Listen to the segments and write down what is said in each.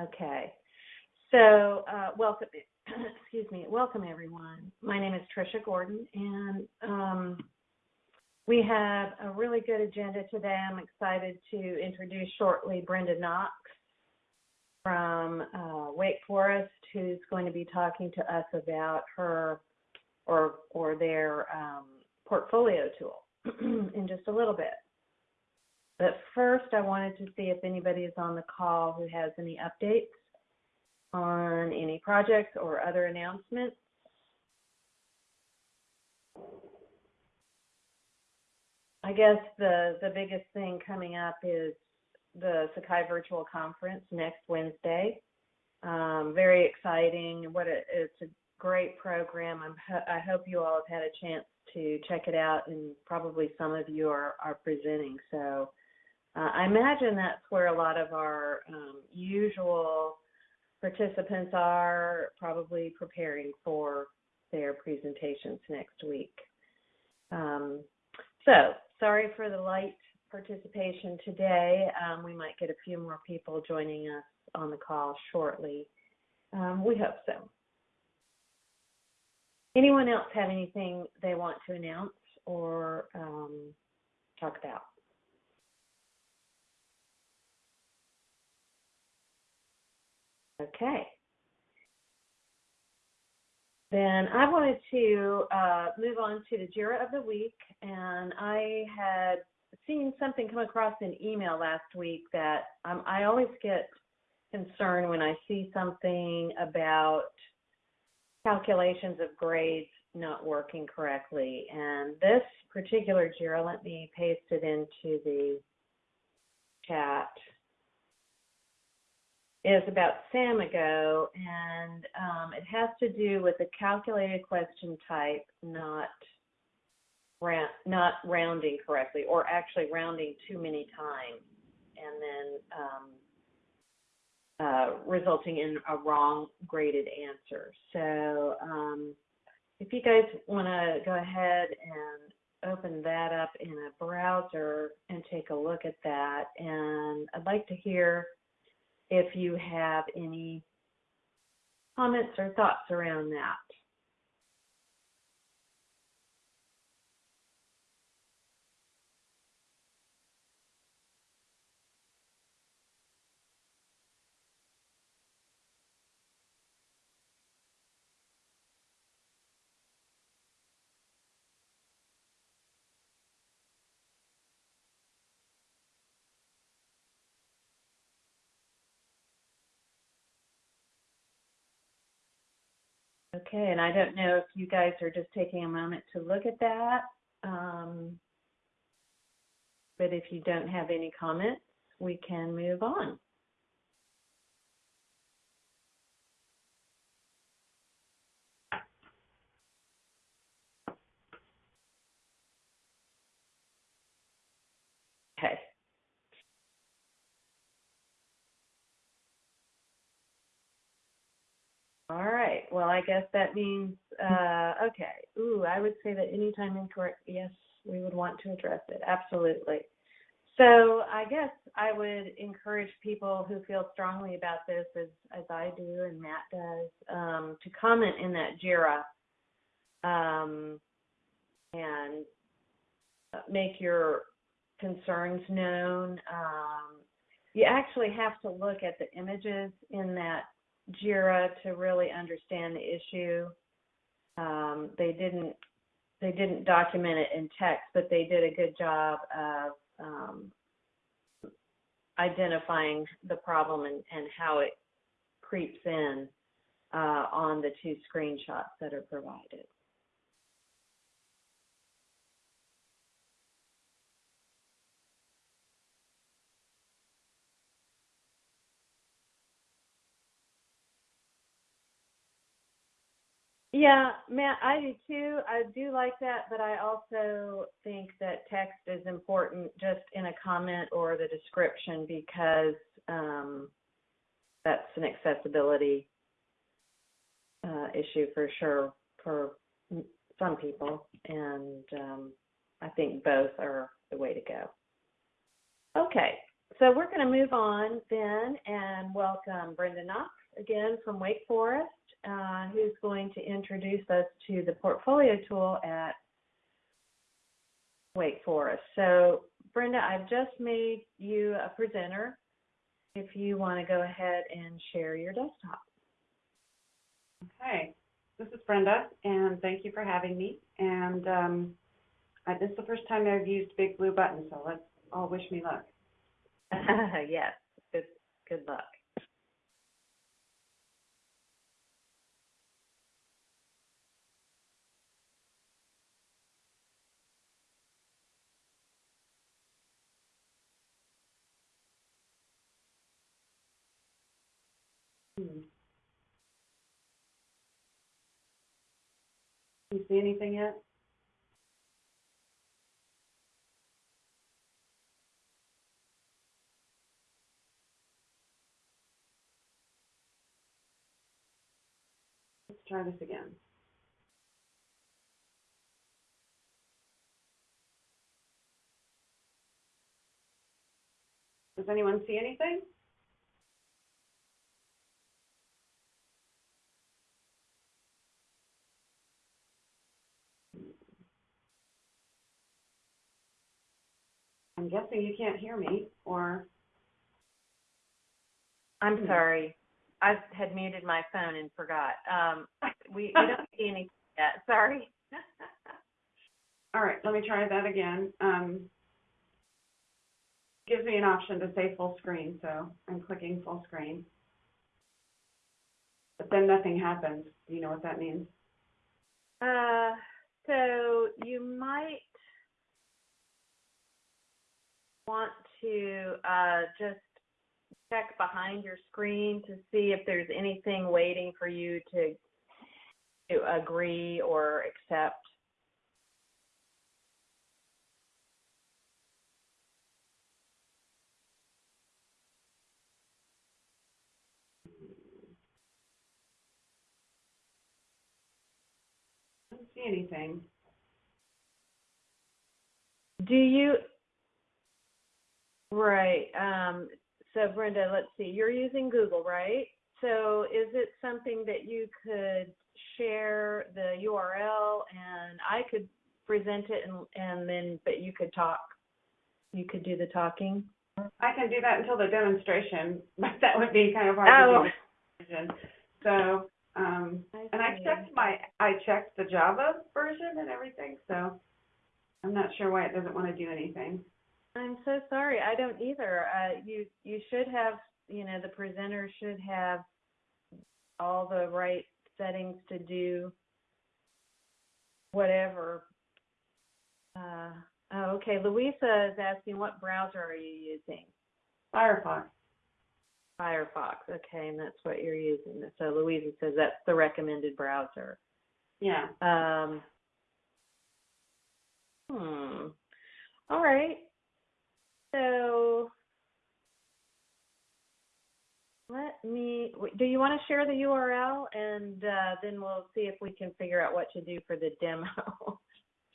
Okay. So, uh, welcome, excuse me, welcome everyone. My name is Trisha Gordon, and um, we have a really good agenda today. I'm excited to introduce shortly Brenda Knox from uh, Wake Forest, who's going to be talking to us about her or or their um, portfolio tool in just a little bit. But first, I wanted to see if anybody is on the call who has any updates on any projects or other announcements. I guess the the biggest thing coming up is the Sakai Virtual Conference next Wednesday. Um, very exciting. What a, it's a great program. I'm, I hope you all have had a chance to check it out, and probably some of you are, are presenting. So uh, I imagine that's where a lot of our um, usual participants are probably preparing for their presentations next week. Um, so sorry for the light participation today. Um, we might get a few more people joining us on the call shortly. Um, we hope so. Anyone else have anything they want to announce or um, talk about? Okay. Then I wanted to uh, move on to the JIRA of the week, and I had seen something come across an email last week that um, I always get concerned when I see something about calculations of grades not working correctly. And this particular JIRA, let me paste it into the chat, is about Samigo, and um, it has to do with a calculated question type not not rounding correctly, or actually rounding too many times, and then um, uh, resulting in a wrong graded answer. So um, if you guys want to go ahead and open that up in a browser and take a look at that, and I'd like to hear if you have any comments or thoughts around that. Okay, and I don't know if you guys are just taking a moment to look at that. Um, but if you don't have any comments, we can move on. Okay. All right. Well, I guess that means, uh, okay. Ooh, I would say that anytime incorrect, yes, we would want to address it. Absolutely. So I guess I would encourage people who feel strongly about this, as as I do and Matt does, um, to comment in that JIRA um, and make your concerns known. Um, you actually have to look at the images in that JIRA to really understand the issue. Um, they didn't they didn't document it in text, but they did a good job of um, identifying the problem and, and how it creeps in uh, on the two screenshots that are provided. Yeah, Matt, I do too. I do like that, but I also think that text is important just in a comment or the description because um, that's an accessibility uh, issue for sure for some people, and um, I think both are the way to go. Okay, so we're going to move on then and welcome Brenda Knox again from Wake Forest, uh, who's going to introduce us to the portfolio tool at Wake Forest. So Brenda, I've just made you a presenter. If you want to go ahead and share your desktop. Okay, this is Brenda, and thank you for having me. And um, I, this is the first time I've used Big Blue Button, so let's all wish me luck. yes, good good luck. Hmm. See anything yet? Let's try this again. Does anyone see anything? I'm guessing you can't hear me, or, I'm sorry. I had muted my phone and forgot. Um, we, we don't see anything yet. Sorry. all right, let me try that again. Um, gives me an option to say full screen, so I'm clicking full screen. But then nothing happens. Do you know what that means? Uh, so you might want to uh, just check behind your screen to see if there's anything waiting for you to to agree or accept. I don't see anything. Do you? Right. Um, so Brenda, let's see. You're using Google, right? So is it something that you could share the URL and I could present it and and then but you could talk. You could do the talking. I can do that until the demonstration, but that would be kind of hard Oh. to do. So, um, and I checked my, I checked the Java version and everything, so I'm not sure why it doesn't want to do anything. I'm so sorry. I don't either. Uh, you you should have, you know, the presenter should have all the right settings to do whatever. Uh, oh, okay. Louisa is asking what browser are you using? Firefox. Firefox. Okay, and that's what you're using. So Louisa says that's the recommended browser. Yeah. Um, hmm. All right. So let me. Do you want to share the URL, and uh, then we'll see if we can figure out what to do for the demo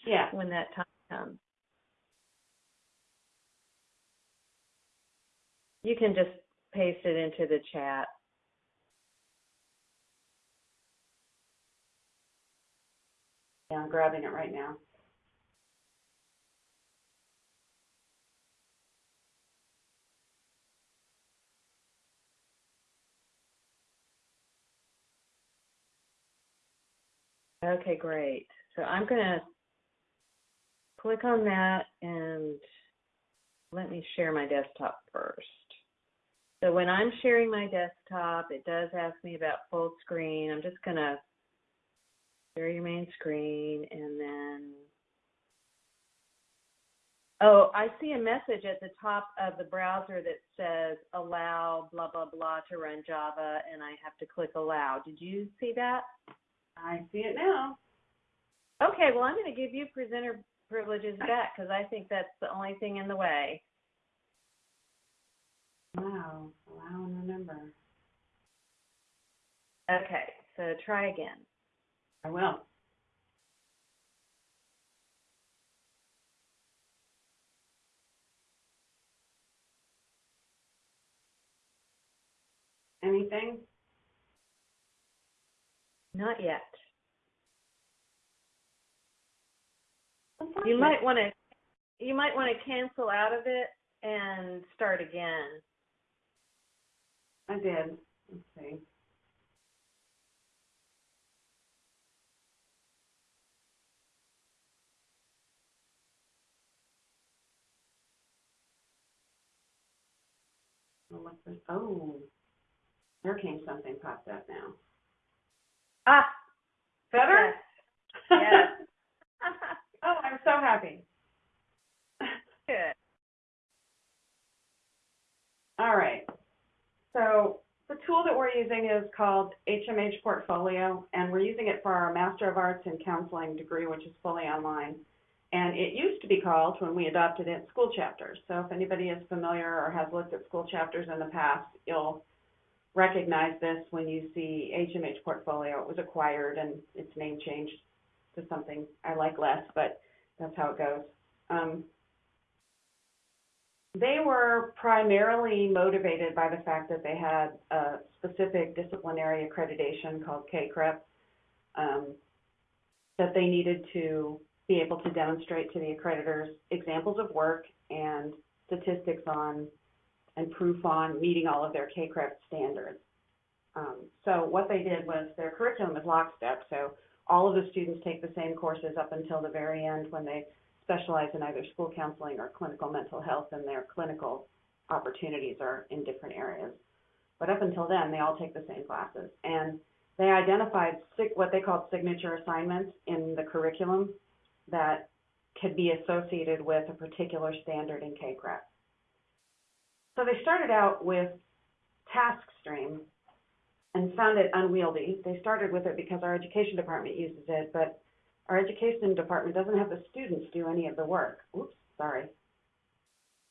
Yeah. when that time comes. You can just paste it into the chat. Yeah, I'm grabbing it right now. Okay, great. So I'm going to click on that and let me share my desktop first. So when I'm sharing my desktop, it does ask me about full screen. I'm just going to share your main screen and then. Oh, I see a message at the top of the browser that says allow blah, blah, blah to run Java, and I have to click allow. Did you see that? I see it now. Okay, well, I'm going to give you presenter privileges back because I think that's the only thing in the way. Wow, allow and remember. Okay, so try again. I will. Anything? Not yet. You might want to, you might want to cancel out of it and start again. I did. Let's see. Oh, this? Oh, something popped up now. Ah, Better? yes. Yes. oh, I'm so happy. Good. All right. So the tool that we're using is called HMH Portfolio, and we're using it for our Master of Arts in Counseling degree, which is fully online. And it used to be called, when we adopted it, School Chapters. So if anybody is familiar or has looked at school chapters in the past, you'll recognize this when you see HMH Portfolio. It was acquired and its name changed to something I like less, but that's how it goes. Um, they were primarily motivated by the fact that they had a specific disciplinary accreditation called CACREP um, that they needed to be able to demonstrate to the accreditors examples of work and statistics on and proof on meeting all of their CACREP standards. Um, so what they did was their curriculum is lockstep, so all of the students take the same courses up until the very end when they specialize in either school counseling or clinical mental health, and their clinical opportunities are in different areas. But up until then, they all take the same classes. And they identified what they called signature assignments in the curriculum that could be associated with a particular standard in CACREP. So they started out with TaskStream and found it unwieldy. They started with it because our education department uses it, but our education department doesn't have the students do any of the work. Oops, sorry.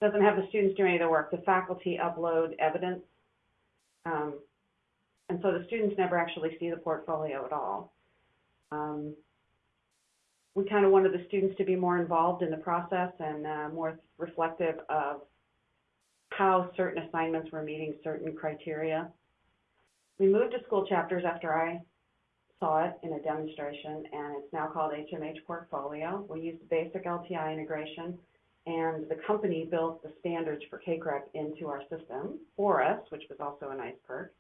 Doesn't have the students do any of the work. The faculty upload evidence. Um, and so the students never actually see the portfolio at all. Um, we kind of wanted the students to be more involved in the process and uh, more reflective of how certain assignments were meeting certain criteria. We moved to school chapters after I saw it in a demonstration, and it's now called HMH Portfolio. We used basic LTI integration, and the company built the standards for CACREP into our system for us, which was also a nice perk.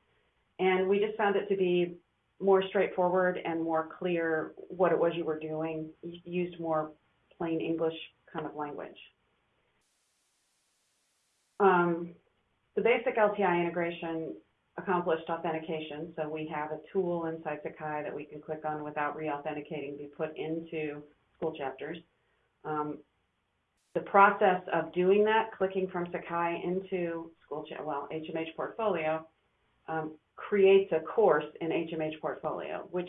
And we just found it to be more straightforward and more clear what it was you were doing, y- used more plain English kind of language. Um, the basic LTI integration accomplished authentication, so we have a tool inside Sakai that we can click on without re-authenticating, be put into school chapters. Um, the process of doing that, clicking from Sakai into school, well, HMH Portfolio, um, creates a course in HMH Portfolio, which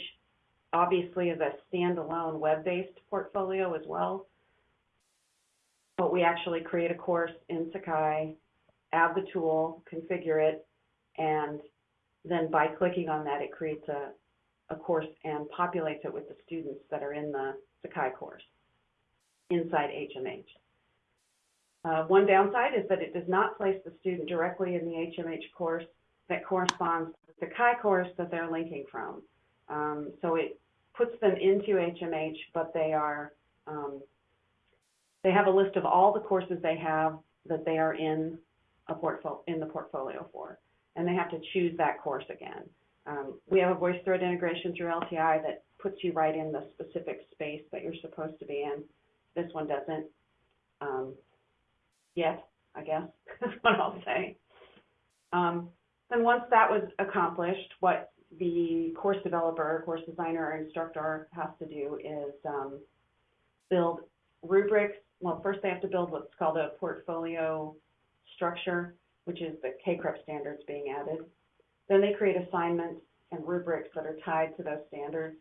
obviously is a standalone web-based portfolio as well. But we actually create a course in Sakai, add the tool, configure it, and then by clicking on that, it creates a, a course and populates it with the students that are in the Sakai course inside HMH. Uh, one downside is that it does not place the student directly in the HMH course that corresponds to the Sakai course that they're linking from. Um, so it puts them into HMH, but they are um, they have a list of all the courses they have that they are in a portfolio in the portfolio for, and they have to choose that course again. Um, we have a VoiceThread integration through LTI that puts you right in the specific space that you're supposed to be in. This one doesn't um, yet, I guess. That's what I'll say. Um, once that was accomplished, what the course developer, course designer, or instructor has to do is um, build rubrics. Well, first they have to build what's called a portfolio structure, which is the CACREP standards being added. Then they create assignments and rubrics that are tied to those standards.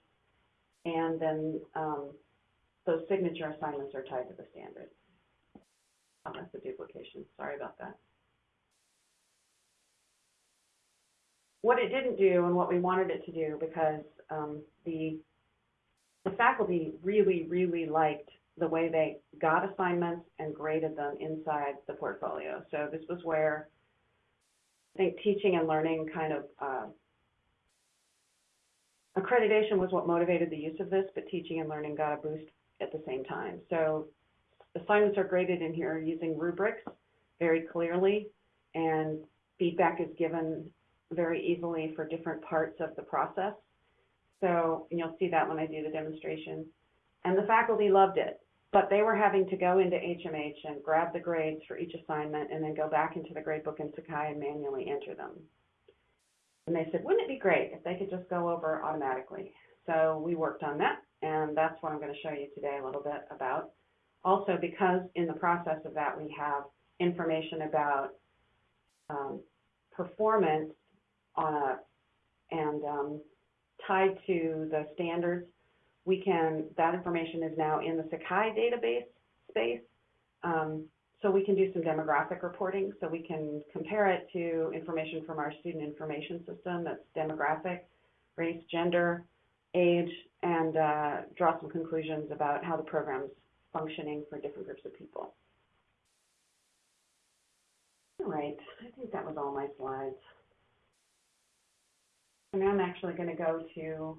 And then um, those signature assignments are tied to the standards. Oh, that's a duplication. Sorry about that. What it didn't do and what we wanted it to do because um, the the faculty really, really liked the way they got assignments and graded them inside the portfolio. So this was where I think teaching and learning kind of, uh, accreditation was what motivated the use of this, but teaching and learning got a boost at the same time. So assignments are graded in here using rubrics very clearly, and feedback is given very easily for different parts of the process. So, and you'll see that when I do the demonstration. And the faculty loved it, but they were having to go into HMH and grab the grades for each assignment and then go back into the gradebook in Sakai and manually enter them. And they said, wouldn't it be great if they could just go over automatically? So we worked on that, and that's what I'm going to show you today a little bit about. Also, because in the process of that, we have information about um, performance on a, and um, tied to the standards, we can, that information is now in the Sakai database space. Um, so we can do some demographic reporting. So we can compare it to information from our student information system that's demographic, race, gender, age, and uh, draw some conclusions about how the program's functioning for different groups of people. All right, I think that was all my slides. And I'm actually going to go to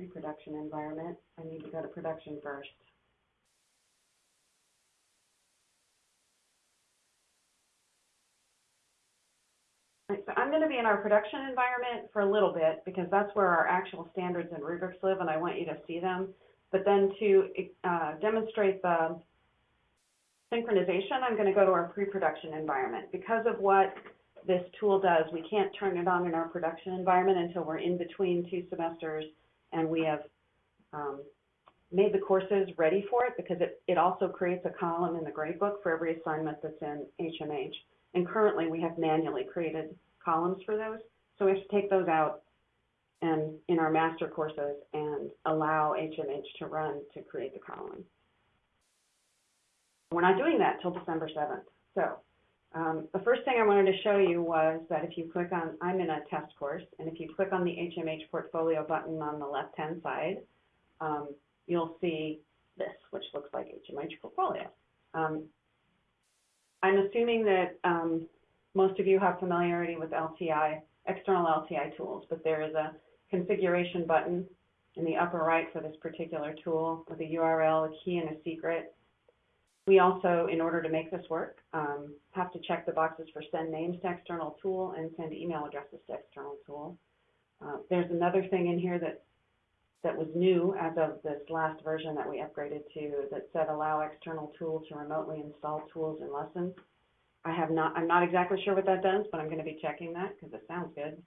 pre-production environment. I need to go to production first. Right, so I'm going to be in our production environment for a little bit because that's where our actual standards and rubrics live, and I want you to see them. But then to uh, demonstrate the synchronization, I'm going to go to our pre-production environment. Because of what this tool does, we can't turn it on in our production environment until we're in between two semesters and we have um, made the courses ready for it because it, it also creates a column in the gradebook for every assignment that's in HMH. And currently we have manually created columns for those. So we have to take those out and in our master courses and allow HMH to run to create the column. We're not doing that till December 7th. So um, the first thing I wanted to show you was that if you click on, I'm in a test course, and if you click on the HMH portfolio button on the left-hand side, um, you'll see this, which looks like HMH portfolio. Um, I'm assuming that um, most of you have familiarity with LTI, external LTI tools, but there is a configuration button in the upper right for this particular tool with a URL, a key, and a secret. We also, in order to make this work, um, have to check the boxes for send names to external tool and send email addresses to external tool. Uh, there's another thing in here that that was new as of this last version that we upgraded to that said allow external tool to remotely install tools in lessons. I have not, I'm not exactly sure what that does, but I'm going to be checking that because it sounds good.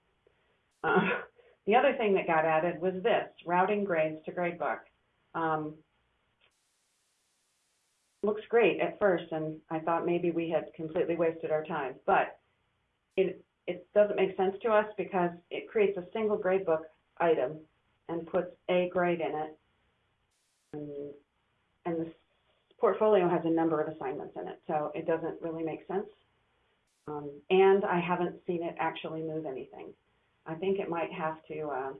Uh, the other thing that got added was this, routing grades to gradebook. Um, looks great at first, and I thought maybe we had completely wasted our time, but it, it doesn't make sense to us because it creates a single gradebook item and puts a grade in it. And, and this portfolio has a number of assignments in it, so it doesn't really make sense. Um, and I haven't seen it actually move anything. I think it might have to, uh,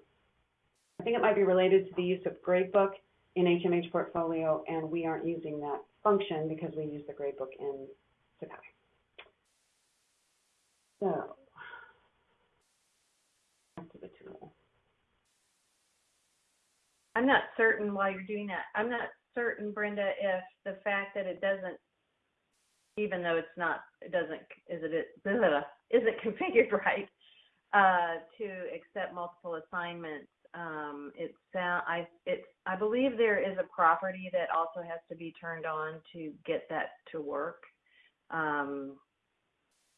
I think it might be related to the use of gradebook in HMH portfolio, and we aren't using that function because we use the gradebook in Sakai. So, back to the tool. I'm not certain while you're doing that. I'm not certain, Brenda, if the fact that it doesn't, even though it's not, it doesn't, is it, blah, isn't configured right uh, to accept multiple assignments. Um, it's I it's I believe there is a property that also has to be turned on to get that to work. Um,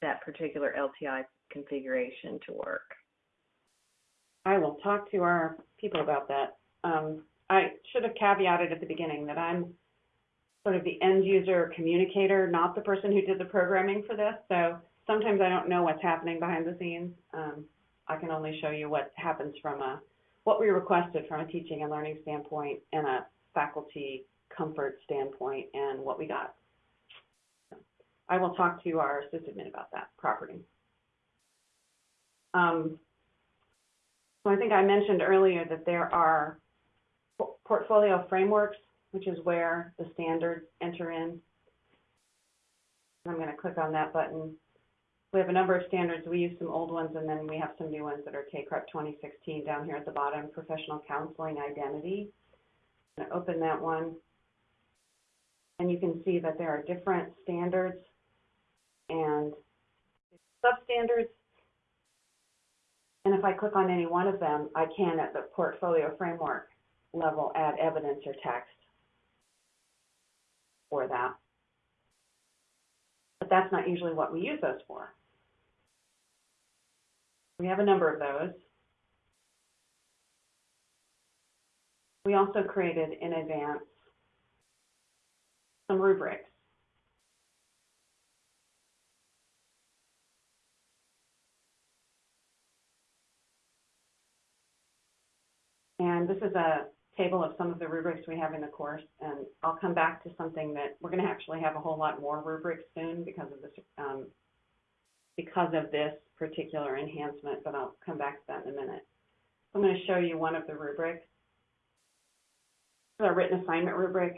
that particular LTI configuration to work. I will talk to our people about that. Um, I should have caveated at the beginning that I'm sort of the end user communicator, not the person who did the programming for this. So sometimes I don't know what's happening behind the scenes. Um, I can only show you what happens from a what we requested from a teaching and learning standpoint and a faculty comfort standpoint and what we got. I will talk to our sysadmin about that property. Um, so I think I mentioned earlier that there are portfolio frameworks which is where the standards enter in. I'm going to click on that button. We have a number of standards. We use some old ones, and then we have some new ones that are CACREP 2016 down here at the bottom, Professional Counseling Identity. I'm going to open that one. And you can see that there are different standards and substandards. And if I click on any one of them, I can, at the portfolio framework level, add evidence or text for that. But that's not usually what we use those for. We have a number of those. We also created in advance some rubrics. And this is a table of some of the rubrics we have in the course, and I'll come back to something that we're going to actually have a whole lot more rubrics soon because of this um, because of this particular enhancement, but I'll come back to that in a minute. I'm going to show you one of the rubrics. This is our written assignment rubric,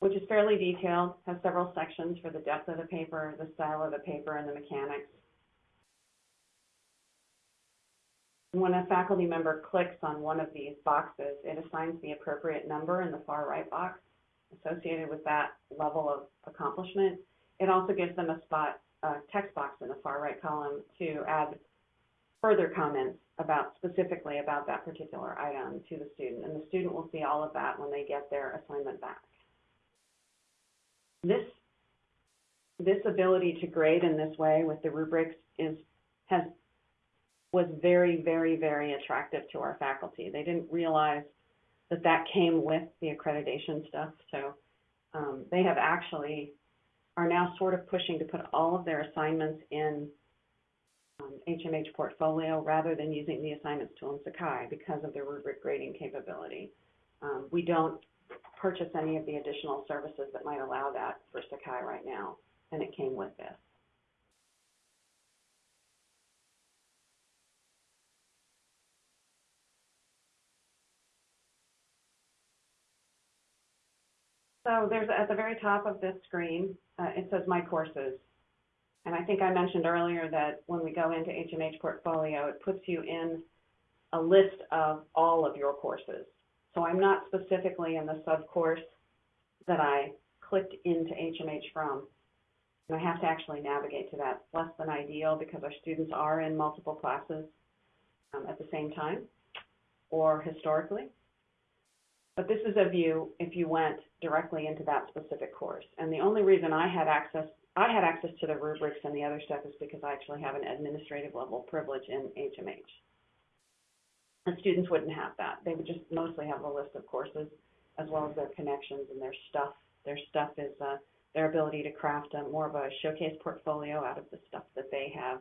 which is fairly detailed, has several sections for the depth of the paper, the style of the paper, and the mechanics. When a faculty member clicks on one of these boxes, it assigns the appropriate number in the far right box associated with that level of accomplishment. It also gives them a spot, a text box in the far right column to add further comments about specifically about that particular item to the student. And the student will see all of that when they get their assignment back. This, this ability to grade in this way with the rubrics is, has was very, very, very attractive to our faculty. They didn't realize that that came with the accreditation stuff. So um, they have actually are now sort of pushing to put all of their assignments in um, HMH portfolio rather than using the assignments tool in Sakai because of their rubric grading capability. Um, we don't purchase any of the additional services that might allow that for Sakai right now, and it came with this. So there's at the very top of this screen, uh, it says My Courses. And I think I mentioned earlier that when we go into HMH Portfolio, it puts you in a list of all of your courses. So I'm not specifically in the sub-course that I clicked into HMH from. And I have to actually navigate to that. It's less than ideal because our students are in multiple classes um, at the same time or historically. But this is a view if you went directly into that specific course. And the only reason I had access, I had access to the rubrics and the other stuff is because I actually have an administrative level privilege in HMH. And students wouldn't have that. They would just mostly have a list of courses as well as their connections and their stuff. Their stuff is uh, their ability to craft a, more of a showcase portfolio out of the stuff that they have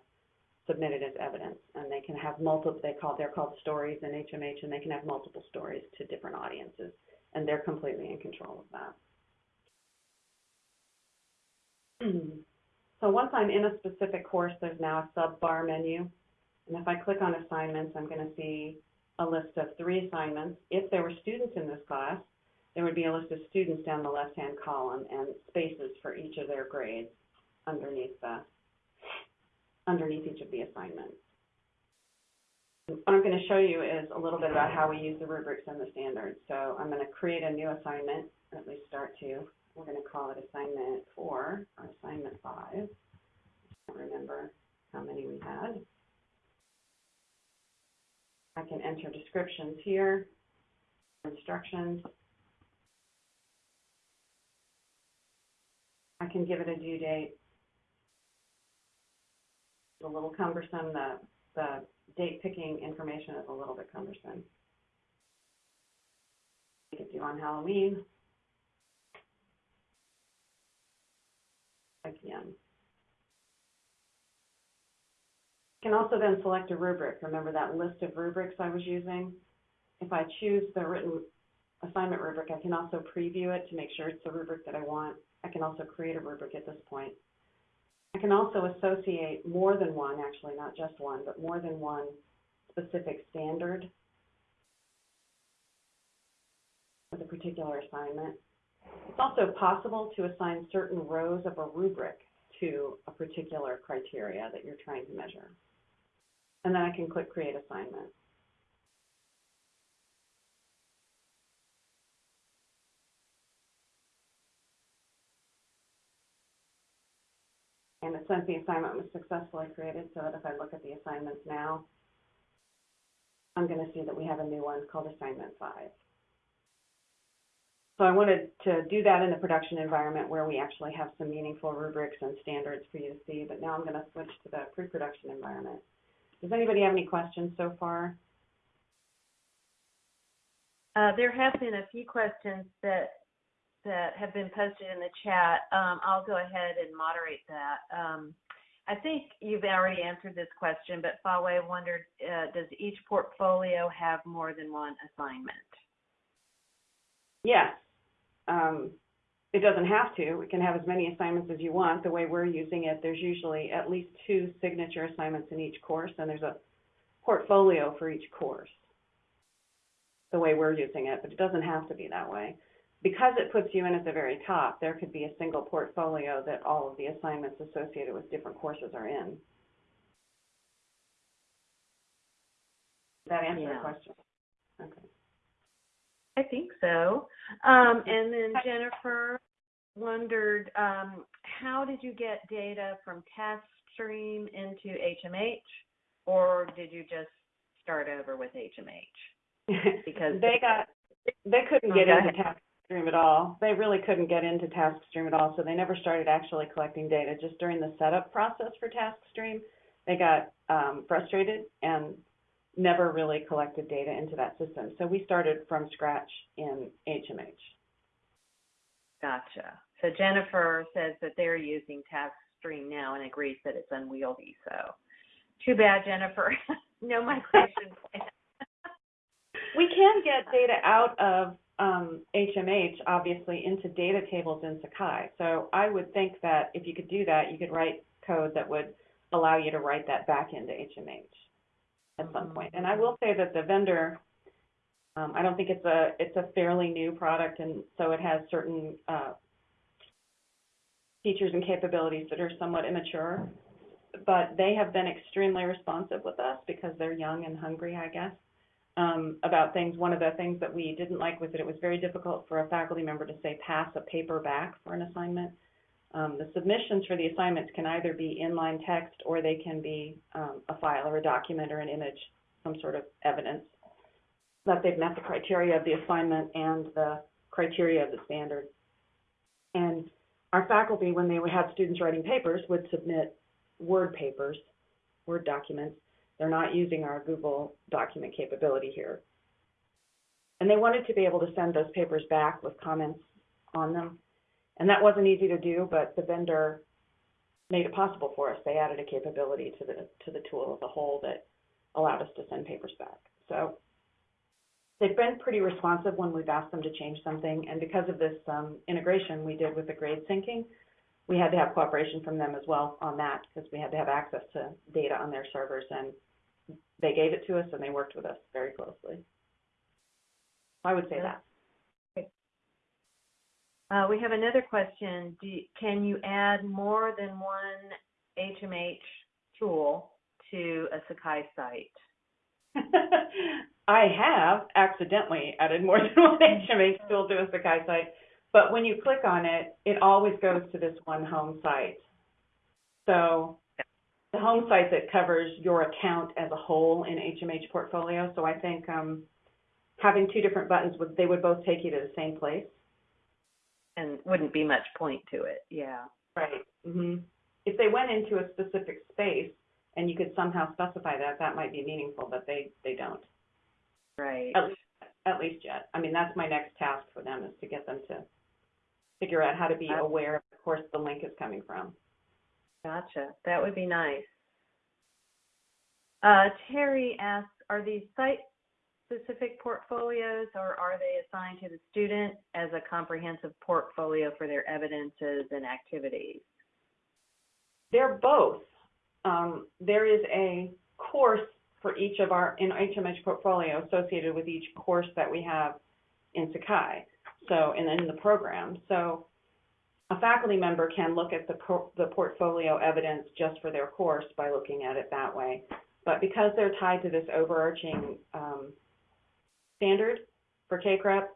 submitted as evidence, and they can have multiple. They call they're called stories in HMH, and they can have multiple stories to different audiences, and they're completely in control of that. so once I'm in a specific course, there's now a sub-bar menu, and if I click on assignments, I'm going to see a list of three assignments. If there were students in this class, there would be a list of students down the left-hand column and spaces for each of their grades underneath the underneath each of the assignments. What I'm going to show you is a little bit about how we use the rubrics and the standards. So I'm going to create a new assignment, at least start to. We're going to call it assignment four or assignment five. I can't remember how many we had. I can enter descriptions here, instructions. I can give it a due date a little cumbersome. The, the date picking information is a little bit cumbersome. We could do on Halloween. Again. Can also then select a rubric. Remember that list of rubrics I was using? If I choose the written assignment rubric, I can also preview it to make sure it's the rubric that I want. I can also create a rubric at this point. I can also associate more than one, actually, not just one, but more than one specific standard with a particular assignment. It's also possible to assign certain rows of a rubric to a particular criteria that you're trying to measure. And then I can click Create Assignment. Says the assignment was successfully created, so that if I look at the assignments now, I'm going to see that we have a new one called Assignment 5. So I wanted to do that in the production environment where we actually have some meaningful rubrics and standards for you to see, but now I'm going to switch to the pre-production environment. Does anybody have any questions so far? Uh, there have been a few questions that that have been posted in the chat. Um, I'll go ahead and moderate that. Um, I think you've already answered this question, but Faway wondered, uh, does each portfolio have more than one assignment? Yes. Um, it doesn't have to. It can have as many assignments as you want. The way we're using it, there's usually at least two signature assignments in each course, and there's a portfolio for each course. The way we're using it, but it doesn't have to be that way because it puts you in at the very top, there could be a single portfolio that all of the assignments associated with different courses are in. Does that answer Yeah. your question? Okay. I think so. Um, and then Jennifer wondered, um, how did you get data from TaskStream into HMH, or did you just start over with HMH? Because they got they couldn't Okay. get into TaskStream at all. They really couldn't get into TaskStream at all, so they never started actually collecting data. Just during the setup process for TaskStream, they got um, frustrated and never really collected data into that system. So we started from scratch in HMH. Gotcha. So Jennifer says that they're using TaskStream now and agrees that it's unwieldy. So too bad, Jennifer. no migration plan. We can get data out of um, HMH, obviously, into data tables in Sakai. So I would think that if you could do that, you could write code that would allow you to write that back into HMH at some point. And I will say that the vendor, um, I don't think it's a it's a fairly new product, and so it has certain uh, features and capabilities that are somewhat immature. But they have been extremely responsive with us because they're young and hungry, I guess um, about things. One of the things that we didn't like was that it was very difficult for a faculty member to say pass a paper back for an assignment. Um, the submissions for the assignments can either be inline text or they can be um, a file or a document or an image, some sort of evidence that they've met the criteria of the assignment and the criteria of the standard. And our faculty, when they had students writing papers, would submit Word papers, Word documents, they're not using our Google document capability here. And they wanted to be able to send those papers back with comments on them. And that wasn't easy to do, but the vendor made it possible for us. They added a capability to the to the tool as a whole that allowed us to send papers back. So they've been pretty responsive when we've asked them to change something. And because of this um, integration we did with the grade syncing, we had to have cooperation from them as well on that because we had to have access to data on their servers and they gave it to us and they worked with us very closely. I would say that. Uh, we have another question. Do you, can you add more than one HMH tool to a Sakai site? I have accidentally added more than one HMH tool to a Sakai site, but when you click on it, it always goes to this one home site. So the home site that covers your account as a whole in HMH portfolio. So I think um, having two different buttons would they would both take you to the same place. And wouldn't be much point to it. Yeah. Right. hmm If they went into a specific space and you could somehow specify that, that might be meaningful, but they they don't. Right. At least, at least yet. I mean, that's my next task for them is to get them to figure out how to be aware of the course the link is coming from. Gotcha. That would be nice. Uh, Terry asks, are these site-specific portfolios or are they assigned to the student as a comprehensive portfolio for their evidences and activities? They're both. Um, there is a course for each of our in HMH portfolio associated with each course that we have in Sakai, so, and in the program. So a faculty member can look at the, the portfolio evidence just for their course by looking at it that way. But because they're tied to this overarching, um, standard for CACREP,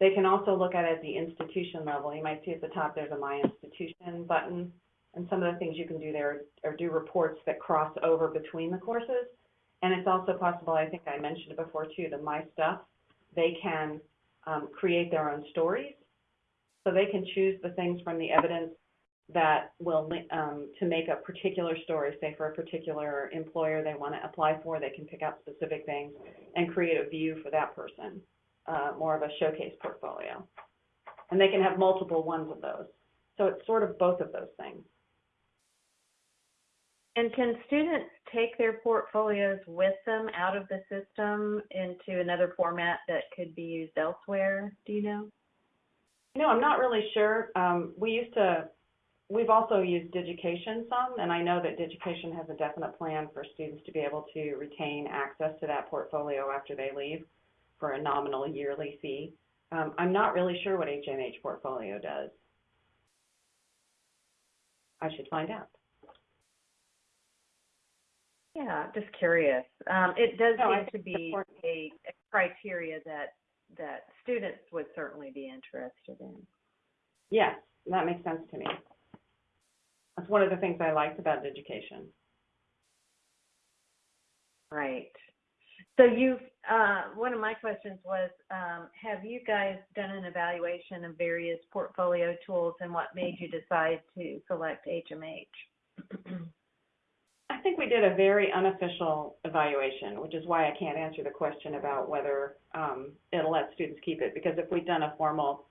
they can also look at it at the institution level. You might see at the top, there's a My Institution button. And some of the things you can do there are do reports that cross over between the courses. And it's also possible, I think I mentioned it before too, the My Stuff, they can um, create their own stories. So they can choose the things from the evidence that will, um, to make a particular story, say for a particular employer they want to apply for, they can pick out specific things and create a view for that person, uh, more of a showcase portfolio. And they can have multiple ones of those. So it's sort of both of those things. And can students take their portfolios with them out of the system into another format that could be used elsewhere? Do you know? No, I'm not really sure. Um, we used to, we've also used Digication some, and I know that Digication has a definite plan for students to be able to retain access to that portfolio after they leave for a nominal yearly fee. Um, I'm not really sure what HMH portfolio does. I should find out. Yeah, just curious. Um, it does No, seem to be important. a, a criteria that that students would certainly be interested in. Yes, that makes sense to me. That's one of the things I liked about Digication. Right. So you've, uh, one of my questions was, um, have you guys done an evaluation of various portfolio tools and what made you decide to select HMH? I think we did a very unofficial evaluation, which is why I can't answer the question about whether um, it'll let students keep it. Because if we'd done a formal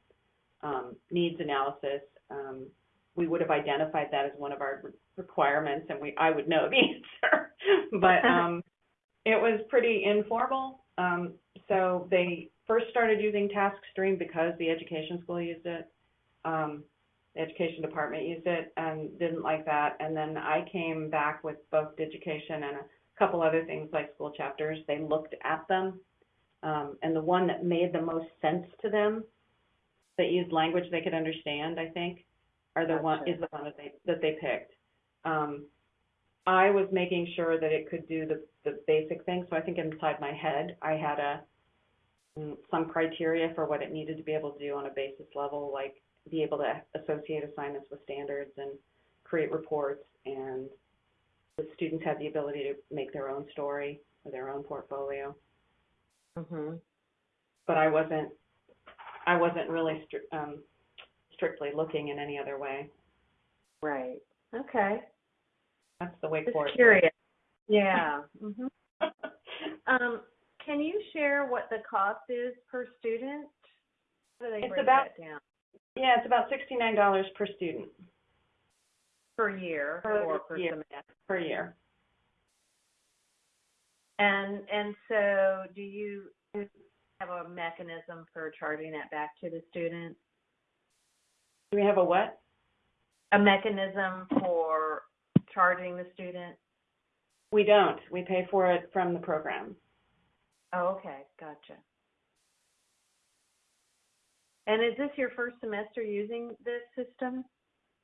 um, needs analysis, um, we would have identified that as one of our re- requirements, and we I would know the answer. but um, it was pretty informal. Um, so they first started using TaskStream because the education school used it. Education department used it and didn't like that. And then I came back with both Digication and a couple other things like school chapters. They looked at them, um, and the one that made the most sense to them, that used language they could understand, I think, are the one is the one that they that they picked. Um, I was making sure that it could do the the basic things. So I think inside my head, I had a mm, some criteria for what it needed to be able to do on a basis level, like be able to associate assignments with standards and create reports and the students have the ability to make their own story or their own portfolio. Mm-hmm. But I wasn't, I wasn't really stri- um, strictly looking in any other way. Right. Okay. That's the way forward. curious. Yeah. hmm Um, can you share what the cost is per student? How do they It's break about- that down? Yeah, it's about sixty-nine dollars per student Per year Per or per year. semester? per year. And and so do you have a mechanism for charging that back to the student? Do we have a what? A mechanism for charging the student? We don't. We pay for it from the program. Oh, okay, gotcha. And is this your first semester using this system?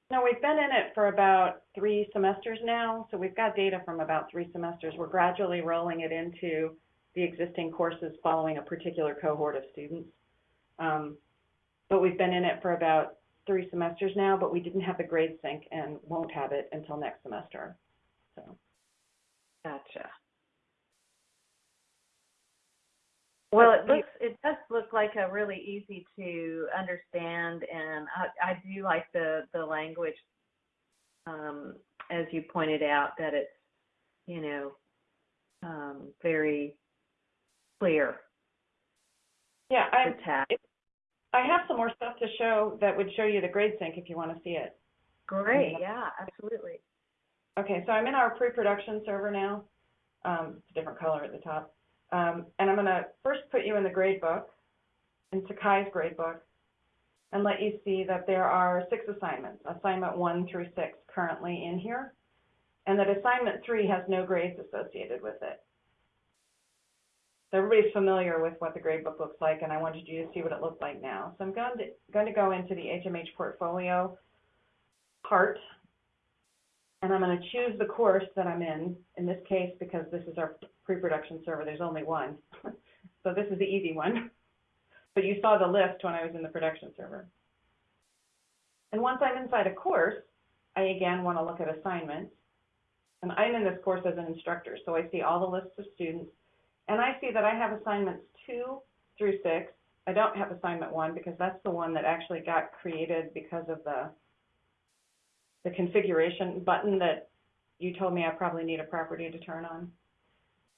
No, we've been in it for about three semesters now, so we've got data from about three semesters. We're gradually rolling it into the existing courses following a particular cohort of students. Um, but we've been in it for about three semesters now, but we didn't have the grade sync and won't have it until next semester. So, Gotcha. Well, it looks, it does look like a really easy to understand, and I, I do like the, the language, um, as you pointed out, that it's, you know, um, very clear yeah, I, tap. I have some more stuff to show that would show you the grade sync if you want to see it. Great, yeah, absolutely. Okay, so I'm in our pre-production server now. Um, it's a different color at the top. Um, and I'm gonna first put you in the grade book, in Sakai's grade book, and let you see that there are six assignments, assignment one through six currently in here, and that assignment three has no grades associated with it. So everybody's familiar with what the gradebook looks like, and I wanted you to see what it looks like now. So I'm going to, going to go into the HMH portfolio part, and I'm going to choose the course that I'm in, in this case, because this is our pre-production server, there's only one. So this is the easy one. But you saw the list when I was in the production server. And once I'm inside a course, I again want to look at assignments. And I'm in this course as an instructor, so I see all the lists of students. And I see that I have assignments two through six. I don't have assignment one because that's the one that actually got created because of the the configuration button that you told me I probably need a property to turn on.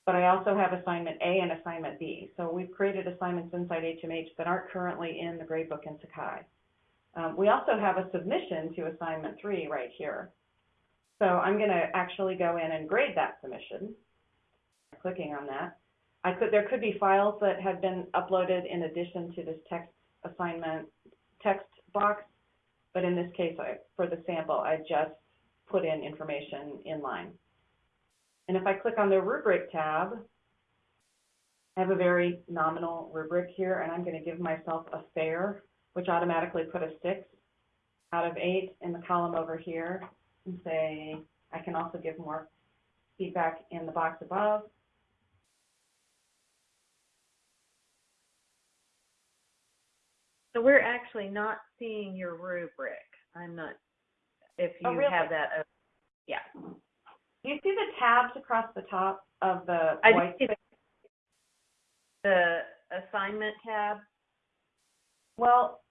But I also have assignment A and assignment B. So we've created assignments inside HMH that aren't currently in the gradebook in Sakai. Um, we also have a submission to assignment three right here. So I'm going to actually go in and grade that submission, clicking on that. I could, there could be files that have been uploaded in addition to this text assignment text box, but in this case, I, for the sample, I just put in information in line. And if I click on the rubric tab, I have a very nominal rubric here, and I'm going to give myself a fair, which automatically put a six out of eight in the column over here, and say, I can also give more feedback in the box above. So we're actually not seeing your rubric. I'm not, if Oh, you really? have that, op- yeah. Do you see the tabs across the top of the I white see space? The assignment tab, Well,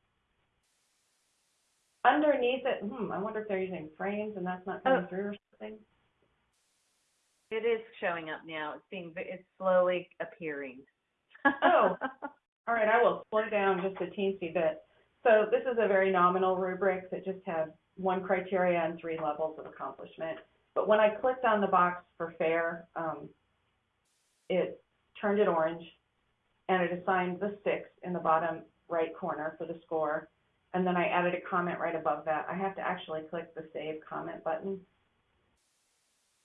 underneath it, hmm, I wonder if they're using frames and that's not coming Oh. through or something. it is showing up now. It's being it's slowly appearing. Oh. All right, I will slow down just a teensy bit. So this is a very nominal rubric that just has one criteria and three levels of accomplishment. But when I clicked on the box for fair, um, it turned it orange and it assigned the six in the bottom right corner for the score. And then I added a comment right above that. I have to actually click the save comment button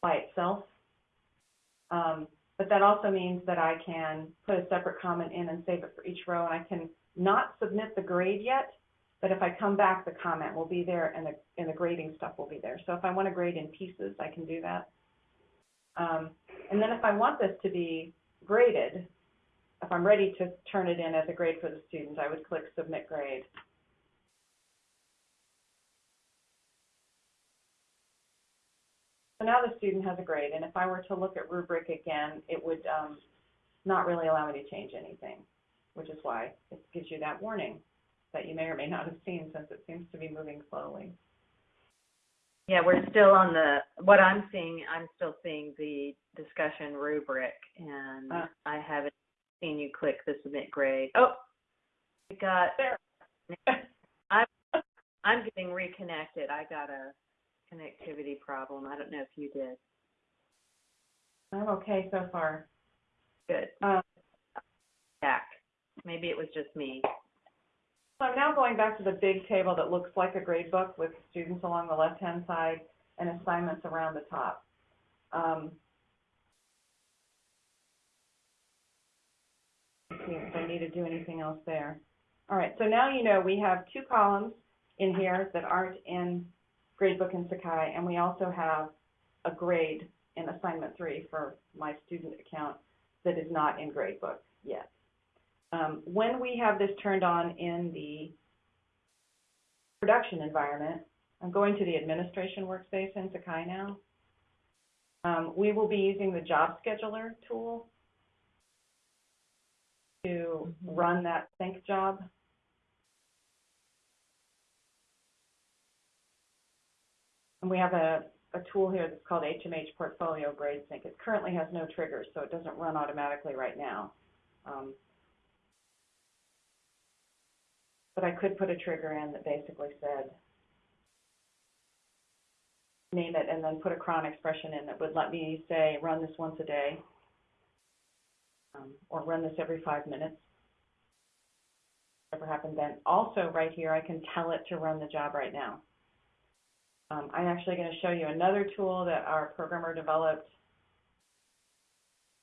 by itself. Um, but that also means that I can put a separate comment in and save it for each row, and I can not submit the grade yet, but if I come back, the comment will be there and the, and the grading stuff will be there. So if I want to grade in pieces, I can do that. Um, and then if I want this to be graded, if I'm ready to turn it in as a grade for the student, I would click Submit Grade. So now the student has a grade, and if I were to look at rubric again, it would um, not really allow me to change anything, which is why it gives you that warning that you may or may not have seen since it seems to be moving slowly. Yeah, we're still on the, what I'm seeing, I'm still seeing the discussion rubric and Ah. I haven't seen you click the submit grade. Oh, I got, There. I'm getting reconnected. I got a connectivity problem. I don't know if you did. I'm okay so far. Good. Um, Back. Maybe it was just me. So I'm now going back to the big table that looks like a grade book with students along the left-hand side and assignments around the top. Um, see if I need to do anything else there. All right, so now you know we have two columns in here that aren't in gradebook in Sakai, and we also have a grade in assignment three for my student account that is not in gradebook yet. Um, when we have this turned on in the production environment, I'm going to the administration workspace in Sakai now. Um, we will be using the job scheduler tool to Mhm. run that sync job. And we have a, a tool here that's called HMH Portfolio Grade Sync. It currently has no triggers, so it doesn't run automatically right now. Um, but I could put a trigger in that basically said, name it, and then put a cron expression in that would let me say, run this once a day, um, or run this every five minutes. Whatever happened then. Also, right here, I can tell it to run the job right now. Um, I'm actually going to show you another tool that our programmer developed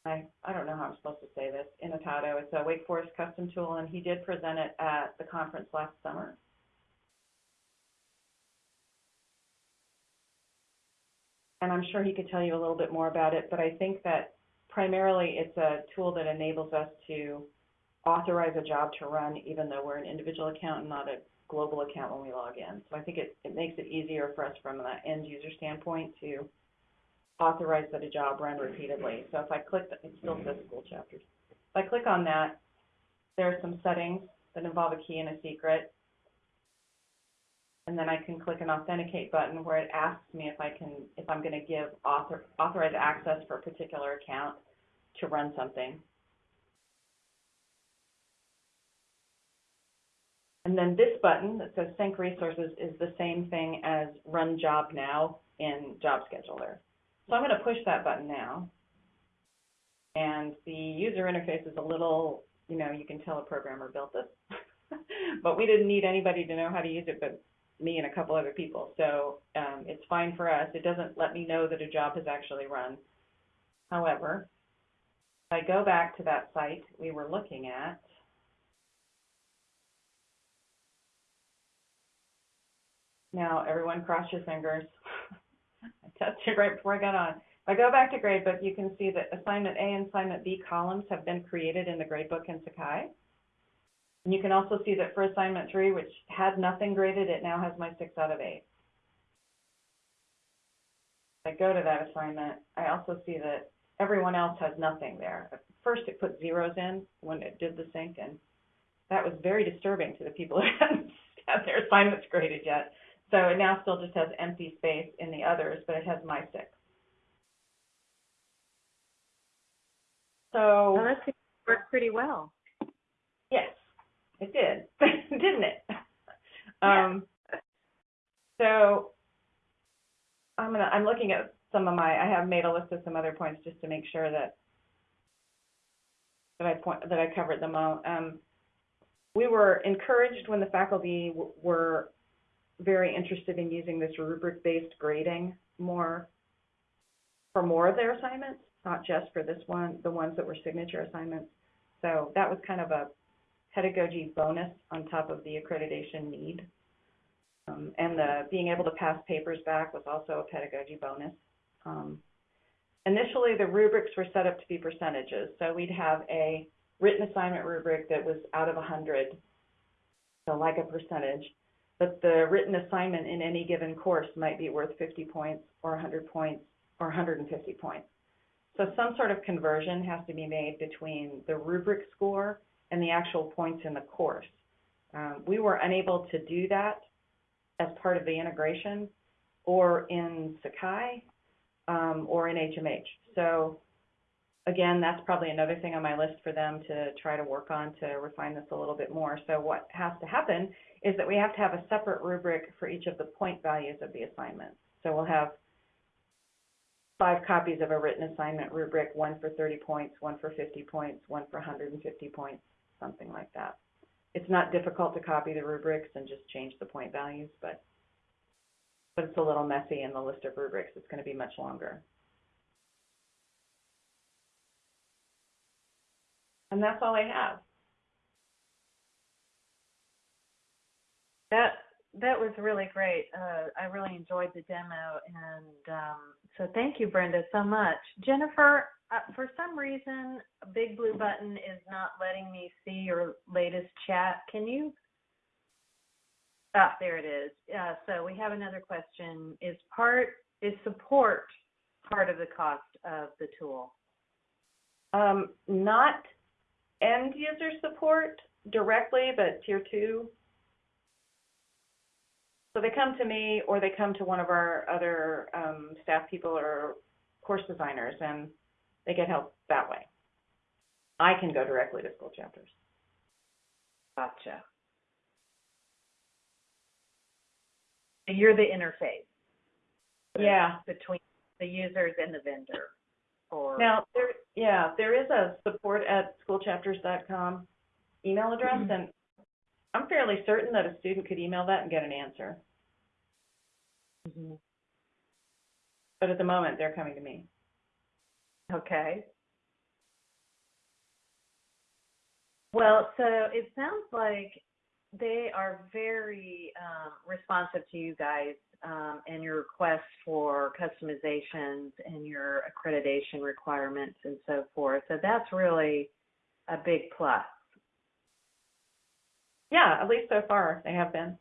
I, I don't know how I'm supposed to say this, Inatato. It's a Wake Forest custom tool, and he did present it at the conference last summer. And I'm sure he could tell you a little bit more about it, but I think that primarily it's a tool that enables us to authorize a job to run even though we're an individual account and not a global account when we log in. So I think it, it makes it easier for us from an end user standpoint to authorize that a job run repeatedly. So if I click, it still mm-hmm. says school chapters. If I click on that, there are some settings that involve a key and a secret. And then I can click an authenticate button where it asks me if I can, if I'm going to give author, authorized access for a particular account to run something. And then this button that says sync resources is the same thing as run job now in job scheduler. So I'm going to push that button now. And the user interface is a little, you know, you can tell a programmer built this. but we didn't need anybody to know how to use it but me and a couple other people. So um, it's fine for us. It doesn't let me know that a job has actually run. However, if I go back to that site we were looking at, Now, everyone cross your fingers. I tested right before I got on. If I go back to gradebook, you can see that assignment A and assignment B columns have been created in the gradebook in Sakai. And you can also see that for assignment three, which had nothing graded, it now has my six out of eight. If I go to that assignment, I also see that everyone else has nothing there. At first, it put zeros in when it did the sync, and that was very disturbing to the people who hadn't had their assignments graded yet. So it now still just has empty space in the others, but it has my six. So. Well, that worked pretty well. Yes, it did, didn't it? Um, so I'm gonna, I'm looking at some of my, I have made a list of some other points just to make sure that that I point, that I covered them all. Um, we were encouraged when the faculty were very interested in using this rubric-based grading more for more of their assignments, not just for this one, the ones that were signature assignments. So that was kind of a pedagogy bonus on top of the accreditation need. Um, and the being able to pass papers back was also a pedagogy bonus. Um, initially, the rubrics were set up to be percentages. So we'd have a written assignment rubric that was out of 100, so like a percentage but the written assignment in any given course might be worth 50 points or 100 points or 150 points. So some sort of conversion has to be made between the rubric score and the actual points in the course. Um, we were unable to do that as part of the integration or in Sakai um, or in HMH. So again, that's probably another thing on my list for them to try to work on to refine this a little bit more. So what has to happen is that we have to have a separate rubric for each of the point values of the assignment. So we'll have five copies of a written assignment rubric, one for 30 points, one for 50 points, one for 150 points, something like that. It's not difficult to copy the rubrics and just change the point values, but but it's a little messy in the list of rubrics. It's going to be much longer. And that's all I have. That that was really great. Uh, I really enjoyed the demo, and um, so thank you, Brenda, so much. Jennifer, uh, for some reason, a big blue button is not letting me see your latest chat. Can you? Ah, there it is. Uh, so we have another question. Is part is support part of the cost of the tool? Um, not end user support directly, but tier two so they come to me or they come to one of our other um, staff people or course designers and they get help that way. I can go directly to school chapters. Gotcha. You're the interface. Yeah. Between the users and the vendor. Or now there, yeah, there is a support at schoolchapters.com email address, mm-hmm. and I'm fairly certain that a student could email that and get an answer. Mm-hmm. But at the moment, they're coming to me. Okay. Well, so it sounds like they are very um, responsive to you guys um, and your requests for customizations and your accreditation requirements and so forth. So that's really a big plus. Yeah, at least so far they have been.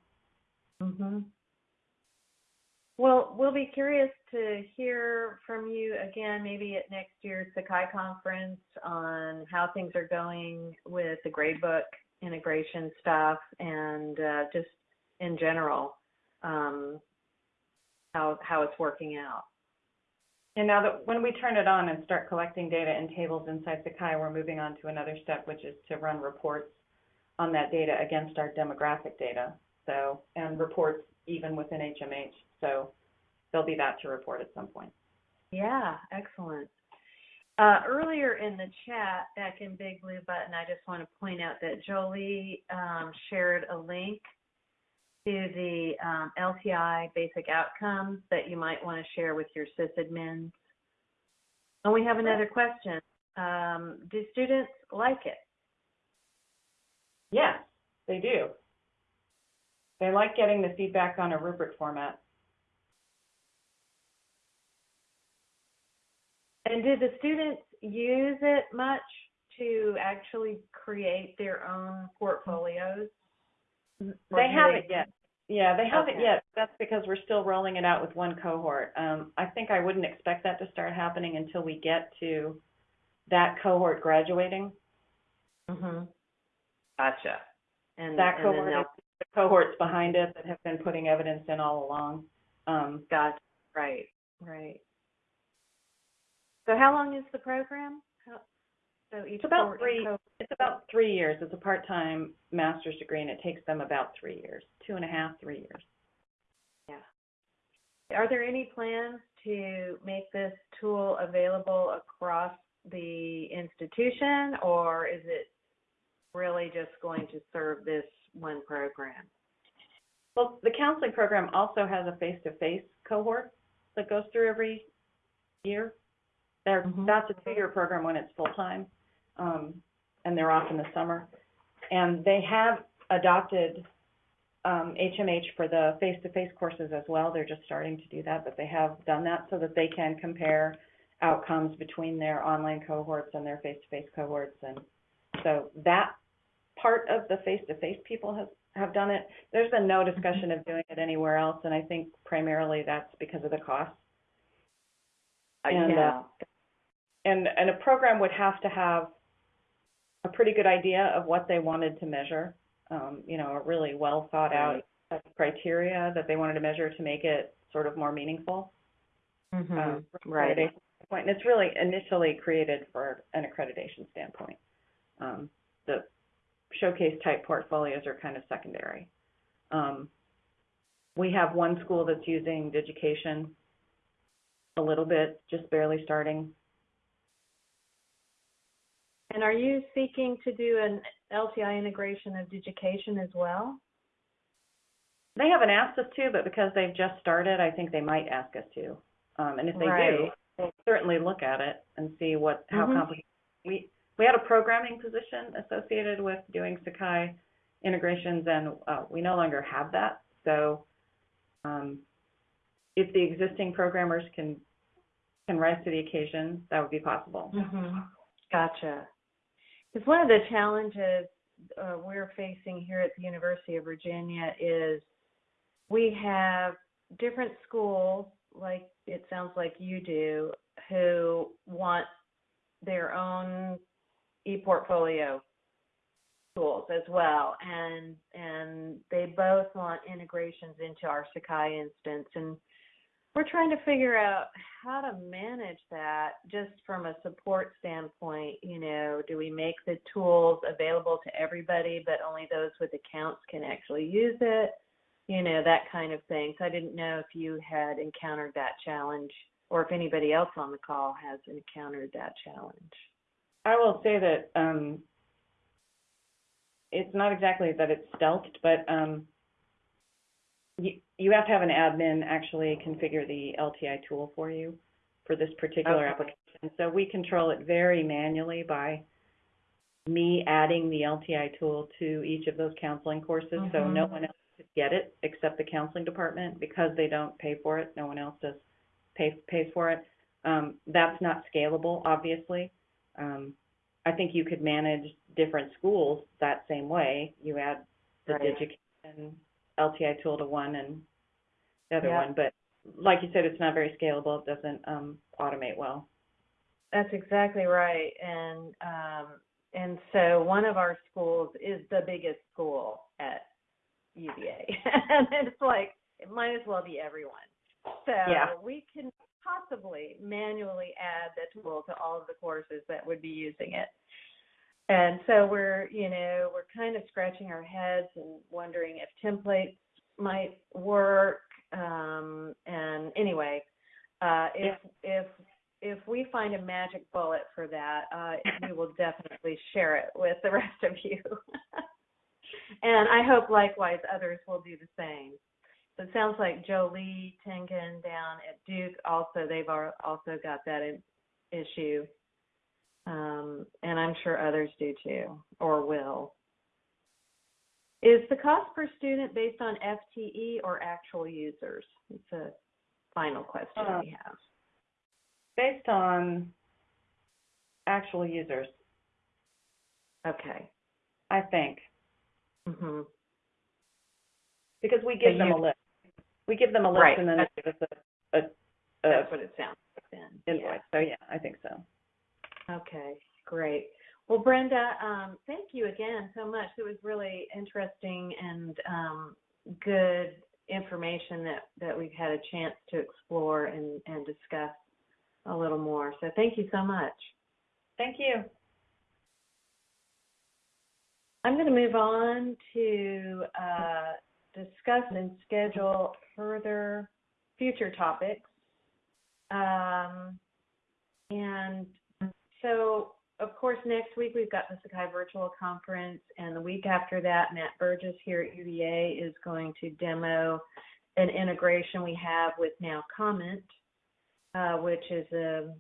hmm Well, we'll be curious to hear from you again, maybe at next year's Sakai conference on how things are going with the gradebook integration stuff and uh, just in general um, how how it's working out. And now that when we turn it on and start collecting data and tables inside Sakai, we're moving on to another step, which is to run reports on that data against our demographic data. So, and reports even within HMH. So there'll be that to report at some point. Yeah, excellent. Uh, earlier in the chat, back in Big Blue Button, I just want to point out that Jolie um, shared a link to the um, LTI basic outcomes that you might want to share with your sysadmins. And we have another question. Um, do students like it? Yes, they do. They like getting the feedback on a rubric format. And do the students use it much to actually create their own portfolios? Or They haven't yet. Yeah, they haven't Okay. yet. That's because we're still rolling it out with one cohort. Um, I think I wouldn't expect that to start happening until we get to that cohort graduating. Mm-hmm. Gotcha. And That and cohort, is the cohorts behind it that have been putting evidence in all along. Um, Gotcha. Right. Right. So how long is the program? So each It's about three- co- it's about three years. It's a part-time master's degree, and it takes them about three years, two and a half, three years. yeah. Are there any plans to make this tool available across the institution, or is it really just going to serve this one program? Well, the counseling program also has a face-to-face cohort that goes through every year. There, Mhm. that's a two-year program when it's full-time, um, and they're off in the summer. And they have adopted um, HMH for the face-to-face courses as well. They're just starting to do that, but they have done that so that they can compare outcomes between their online cohorts and their face-to-face cohorts. And so that part of the face-to-face people have, have done it. There's been no discussion of doing it anywhere else, and I think primarily that's because of the cost. And, uh, yeah. And, and a program would have to have a pretty good idea of what they wanted to measure, um, you know, a really well thought out Right. criteria that they wanted to measure to make it sort of more meaningful. Mhm. um, right. standpoint. And it's really initially created for an accreditation standpoint. Um, the showcase type portfolios are kind of secondary. Um, we have one school that's using Digication a little bit, just barely starting. And are you seeking to do an LTI integration of Digication as well? They haven't asked us to, but because they've just started, I think they might ask us to. Um, and if they do, we'll certainly look at it and see what, how Mhm. complicated. We, we had a programming position associated with doing Sakai integrations and, uh, we no longer have that. So, um, if the existing programmers can, can rise to the occasion, that would be possible. Mm-hmm. Gotcha. Because one of the challenges uh, we're facing here at the University of Virginia is we have different schools, like it sounds like you do, who want their own e-portfolio tools as well, and and they both want integrations into our Sakai instance, and we're trying to figure out how to manage that just from a support standpoint. You know, do we make the tools available to everybody, but only those with accounts can actually use it? You know, that kind of thing. So I didn't know if you had encountered that challenge or if anybody else on the call has encountered that challenge. I will say that um, it's not exactly that it's stealthed, but um, you, you have to have an admin actually configure the LTI tool for you for this particular Okay. application. So we control it very manually by me adding the LTI tool to each of those counseling courses, so no Mhm. one else could get it except the counseling department because they don't pay for it. No one else does pay pays for it. Um, that's not scalable, obviously. Um, I think you could manage different schools that same way. You add the Right. Digication LTI tool to one and the other Yeah. one, but like you said, it's not very scalable. It doesn't um, automate well. That's exactly right. And um, and so one of our schools is the biggest school at UVA, and it's like it might as well be everyone. So Yeah. we can possibly manually add the tool to all of the courses that would be using it. And so we're, you know, we're kind of scratching our heads and wondering if templates might work. Um, and anyway, uh, if if if we find a magic bullet for that, uh, we will definitely share it with the rest of you. and I hope likewise others will do the same. So it sounds like Jolie Tengen down at Duke also they've al- also got that issue, um, and I'm sure others do too or will. Is the cost per student based on FTE or actual users? It's a final question Uh, we have. Based on actual users, Okay. I think, hmm because we give So them a list. We give them a list Right. and then they give us a, a, That's what it sounds like then. invoice. So yeah, I think so. Okay, great. Well, Brenda, um, thank you again so much. It was really interesting and um, good information that, that we've had a chance to explore and, and discuss a little more. So thank you so much. Thank you. I'm going to move on to uh, discuss and schedule further future topics. Um, and so, of course, next week we've got the Sakai Virtual Conference, and the week after that, Matt Burgess here at UVA is going to demo an integration we have with Now Comment, uh, which is a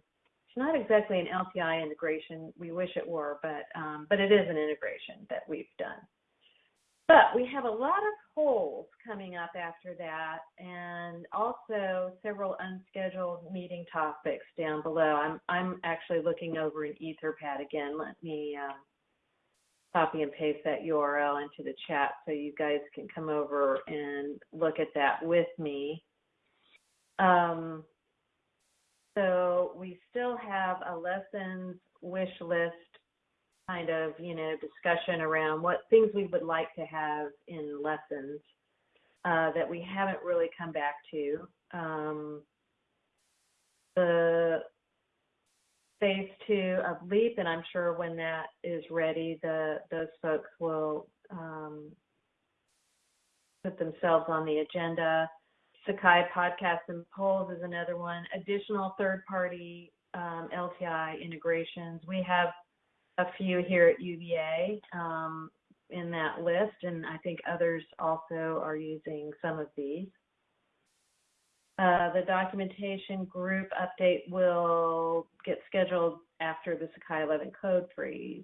it's not exactly an LTI integration. We wish it were, but um, but it is an integration that we've done. But we have a lot of polls coming up after that, and also several unscheduled meeting topics down below. I'm I'm actually looking over an Etherpad again. Let me um, copy and paste that URL into the chat so you guys can come over and look at that with me. Um, so we still have a lessons wish list kind of, you know, discussion around what things we would like to have in lessons uh, that we haven't really come back to. Um, the phase two of LEAP, and I'm sure when that is ready, the those folks will um, put themselves on the agenda. Sakai Podcasts and Polls is another one. Additional third-party um, LTI integrations. We have a few here at UVA um, in that list, and I think others also are using some of these. Uh, the documentation group update will get scheduled after the Sakai 11 code freeze.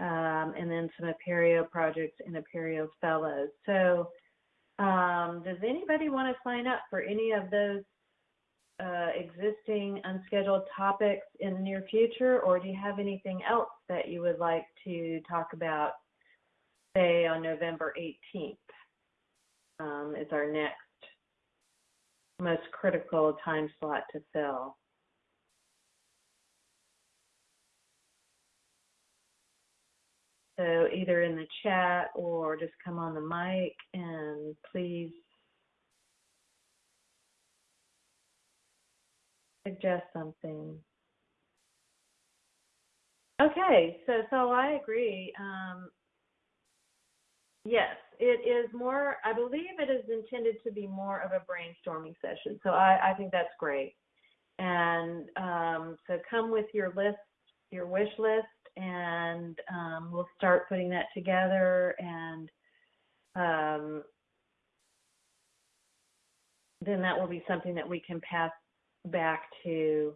Um, and then some Apereo projects and Apereo fellows. So um, does anybody want to sign up for any of those uh, existing unscheduled topics in the near future, or do you have anything else that you would like to talk about, say, on November 18th? Um, is our next most critical time slot to fill. So either in the chat or just come on the mic and please suggest something. Okay, so so I agree. Um, yes, it is more. I believe it is intended to be more of a brainstorming session. So I, I think that's great. And um, so come with your list, your wish list, and um, we'll start putting that together. And um, then that will be something that we can pass back to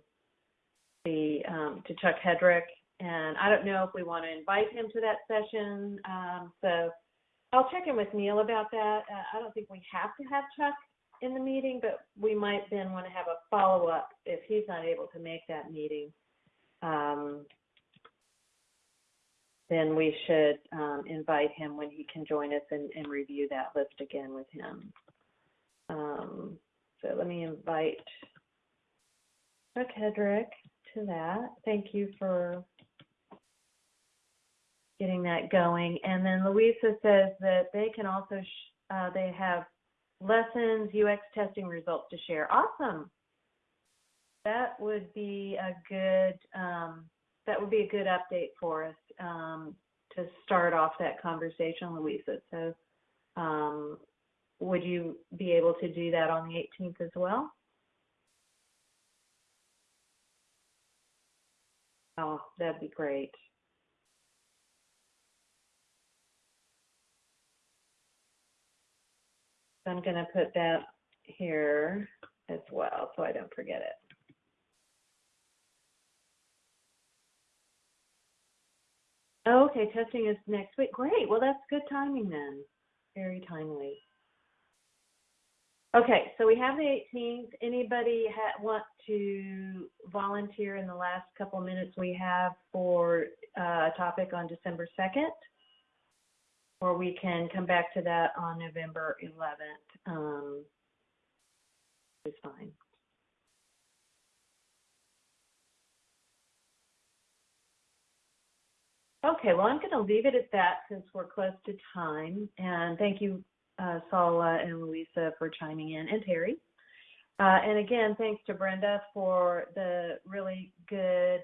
the um, to Chuck Hedrick and I don't know if we want to invite him to that session. Um, so I'll check in with Neil about that. Uh, I don't think we have to have Chuck in the meeting, but we might then want to have a follow-up if he's not able to make that meeting. Um, then we should um, invite him when he can join us and, and review that list again with him. Um, so let me invite Chuck Hedrick to that. Thank you for getting that going. And then Louisa says that they can also, uh, they have lessons, UX testing results to share. Awesome. That would be a good, um, that would be a good update for us um, to start off that conversation, Louisa. So, um, would you be able to do that on the 18th as well? Oh, that'd be great. I'm going to put that here as well so I don't forget it. Okay, testing is next week. Great. Well, that's good timing then. Very timely. Okay, so we have the 18th. Anybody ha- want to volunteer in the last couple minutes we have for uh, a topic on December 2nd? Or we can come back to that on November 11th. Um, it's fine. Okay, well, I'm going to leave it at that since we're close to time. And thank you, uh, Saula and Louisa, for chiming in, and Terry. Uh, and again, thanks to Brenda for the really good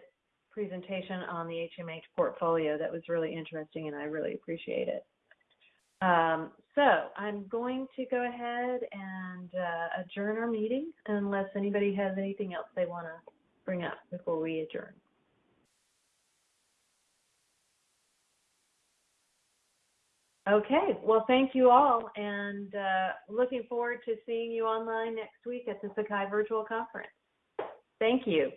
presentation on the HMH portfolio. That was really interesting, and I really appreciate it. Um, so I'm going to go ahead and uh, adjourn our meeting unless anybody has anything else they want to bring up before we adjourn. Okay, well, thank you all, and uh, looking forward to seeing you online next week at the Sakai Virtual Conference. Thank you.